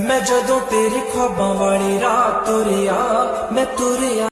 ਮੈਂ ਜਦੋਂ ਤੇਰੀ ਖਾਬਾਂ ਵਾਲੀ ਰਾਤ ਤੁਰਿਆ ਮੈਂ ਤੁਰਿਆ